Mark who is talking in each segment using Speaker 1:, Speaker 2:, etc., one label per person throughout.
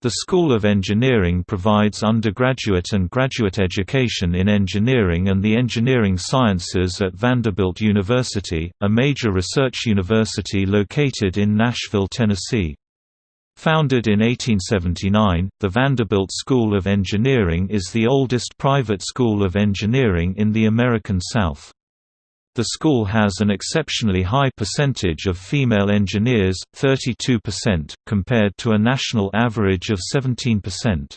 Speaker 1: The School of Engineering provides undergraduate and graduate education in engineering and the engineering sciences at Vanderbilt University, a major research university located in Nashville, Tennessee. Founded in 1879, the Vanderbilt School of Engineering is the oldest private school of engineering in the American South. The school has an exceptionally high percentage of female engineers, 32%, compared to a national average of 17%.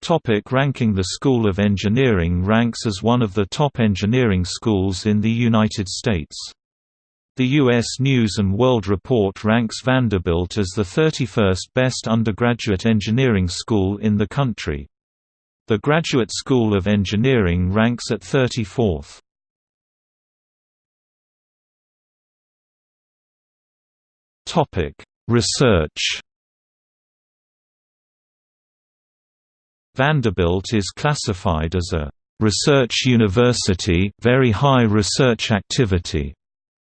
Speaker 1: Topic ranking The School of Engineering ranks as one of the top engineering schools in the United States. The U.S. News & World Report ranks Vanderbilt as the 31st best undergraduate engineering school in the country. The Graduate School of Engineering ranks at 34th. Topic: Research. Vanderbilt is classified as a research university, very high research activity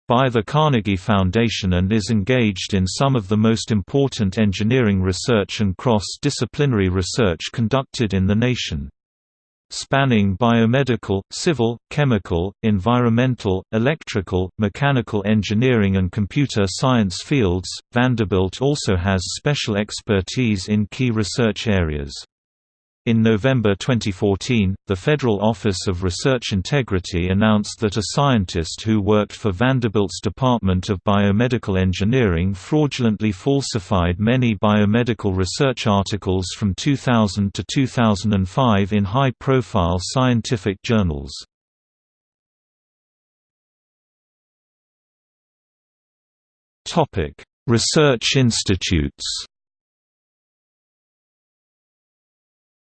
Speaker 1: by the Carnegie Foundation and is engaged in some of the most important engineering research and cross-disciplinary research conducted in the nation. Spanning biomedical, civil, chemical, environmental, electrical, mechanical engineering and computer science fields, Vanderbilt also has special expertise in key research areas. In November 2014, the Federal Office of Research Integrity announced that a scientist who worked for Vanderbilt's Department of Biomedical Engineering fraudulently falsified many biomedical research articles from 2000 to 2005 in high-profile scientific journals. Research institutes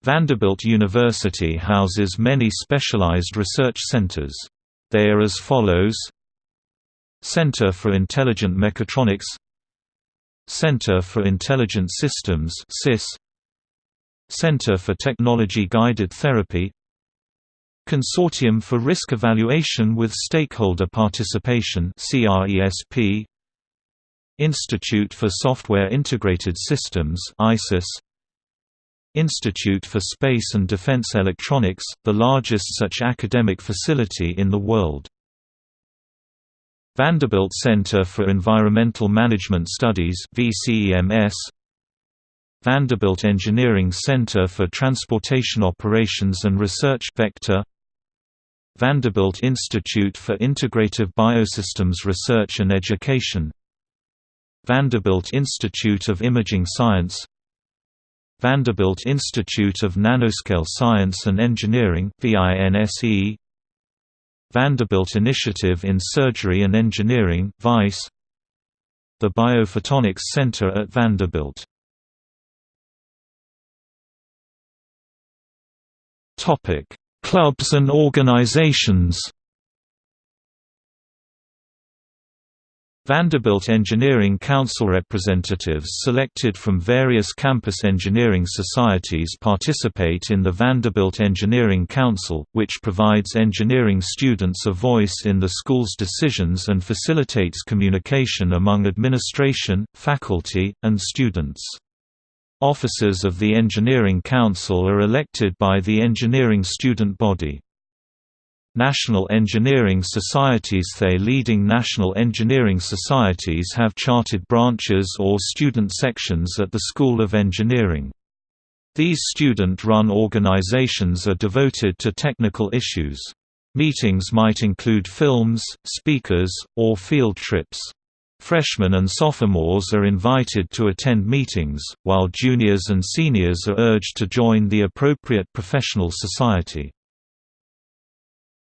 Speaker 1: Vanderbilt University houses many specialized research centers. They are as follows. Center for Intelligent Mechatronics. Center for Intelligent Systems Center for Technology Guided Therapy. Consortium for Risk Evaluation with Stakeholder Participation Institute for Software Integrated Systems ISIS Institute for Space and Defense Electronics, the largest such academic facility in the world. Vanderbilt Center for Environmental Management Studies VCEMS Vanderbilt Engineering Center for Transportation Operations and Research Vector. Vanderbilt Institute for Integrative Biosystems Research and Education. Vanderbilt Institute of Imaging Science Vanderbilt Institute of Nanoscale Science and Engineering VINSE, Vanderbilt Initiative in Surgery and Engineering VISE The Biophotonics Center at Vanderbilt. Clubs and organizations Vanderbilt Engineering Council representatives selected from various campus engineering societies participate in the Vanderbilt Engineering Council, which provides engineering students a voice in the school's decisions and facilitates communication among administration, faculty, and students. Officers of the Engineering Council are elected by the engineering student body. National engineering societies The leading national engineering societies have chartered branches or student sections at the School of Engineering. These student-run organizations are devoted to technical issues. Meetings might include films, speakers, or field trips. Freshmen and sophomores are invited to attend meetings, while juniors and seniors are urged to join the appropriate professional society.